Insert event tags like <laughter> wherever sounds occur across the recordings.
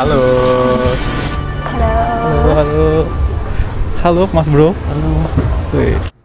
Halo. Halo. Halo, halo. Mas Bro. Halo. Wih.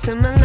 To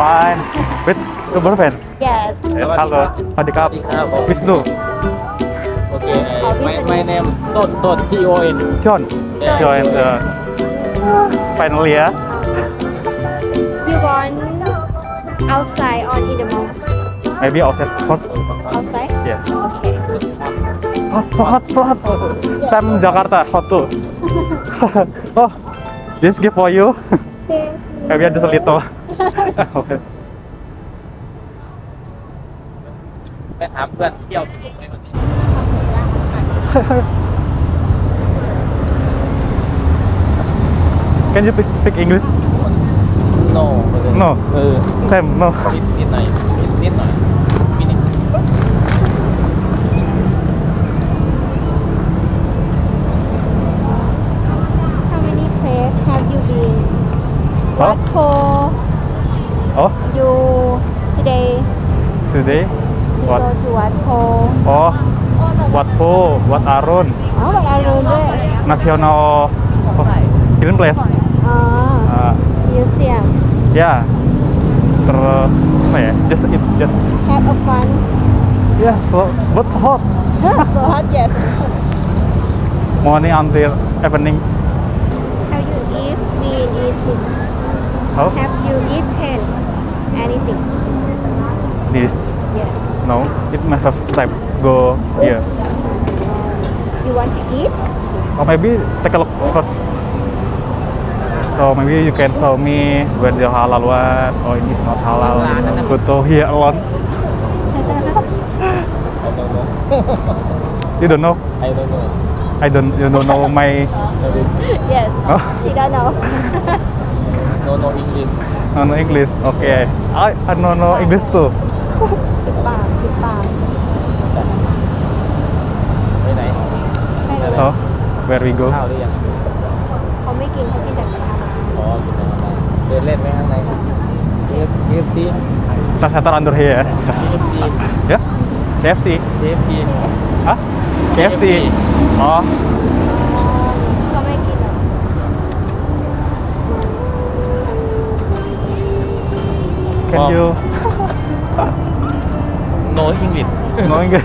Fine. With your boyfriend? Yes. Yes, halo. Adik kap. Wisnu. Okay, uh, my, my name is Ton Ton T O N. John. Yeah. John. Uh, finally ya. You want outside or in the mall? Maybe outside first. Outside? Yes. Okay. Hot, so hot, so hot. Sam Jakarta, hot too. <laughs> <laughs> oh, this gift for you. Thank you. Maybe just a little. okay. ไปถามเพื่อนเที่ยวที่ไหนวันนี้ <laughs> Can you please speak English? No No. เออ Sam, no. นิดนิดหน่อยนิดนิดหน่อยมินิ How many places have you been? Huh? What today? What? We go to Wat Oh, Wat Po, Wat Arun. Oh, Wat Arun deh. National oh, Green Place. Ah, ah. uh, museum. Ya. Yeah. Terus apa ya? Just it, just. Have a fun. Yes, but so hot. <laughs> so hot, yes. Morning until evening. Have you eat? We eat. Oh? Have you eaten anything? this? Yeah. No, it must have step. Go here. Yeah. You want to eat? Or maybe take a look first. So maybe you can show me where the halal one or it is not halal. Go to here alone. <laughs> you don't know? I don't know. I don't. You don't know my. <laughs> yes. Oh? She don't know. <laughs> no, no English. No, no English. Okay. I, I don't know English too. ปิดปากปิดปาก ไปไหน ไม่เลย So where we go? ข้าวหรือยัง เขาไม่กินเขากินแต่กระทะ อ๋อกินแล้วนะเดินเล่นไหมข้างใน KFC Kita center under here. KFC ya? CFC. KFC Hah? KFC. Oh, เขาไม่กินหรอก can you no English. no English.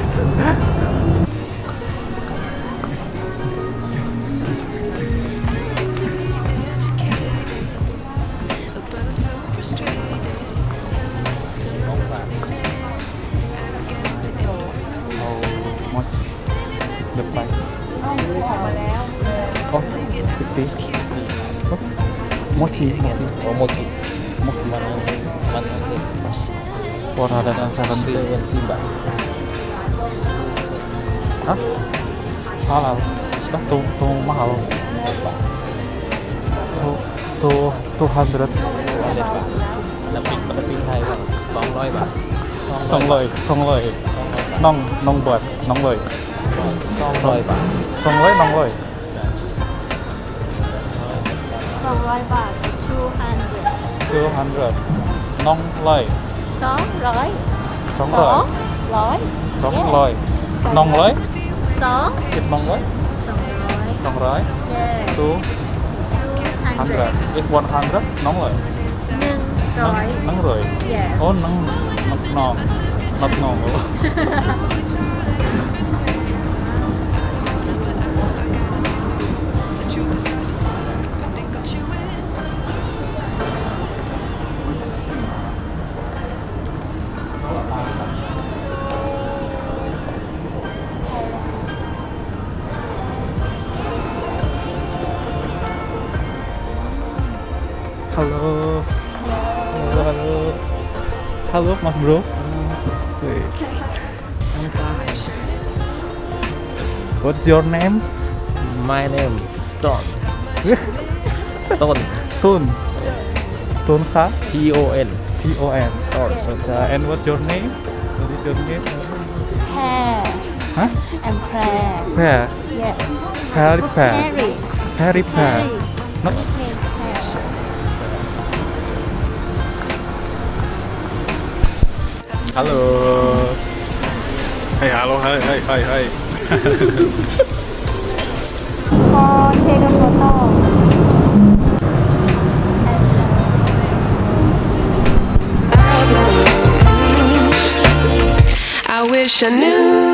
Oh, 10 days. Oh, mochi, mochi. Oh, mochi. Mochi. Mochi. Mochi. 177 hah? halal sudah tuh tuh mahal tuh tuh tuh hundred lebih lebih hai bang song loi bang song loi song loi nong nong buat nong loi song loi bang song loi nong loi song loi bang two hundred two hundred nong loi Són rồi Són rồi Lối. Són lối. Nông lối. Són Thịt nông lối. Nông lối. Two Hundred. If one hundred. Nông lối. Nâng rồi Nâng rồi Yeah. Oh nâng Nâng nông Nâng nông Thank you. Halo, Mas Bro. What's your name? My name Stone ต้น <laughs> Tun. Tun Kha. T O N T O N. Okay. Uh, and what's your name? What is your name? hair Huh? and prayer Pear. yeah Harry Pear. Harry Harry Pear. Harry Not Hello. Hey, halo, hai, hai, hai, hai. พอเทกับโฟโต้ I wish I knew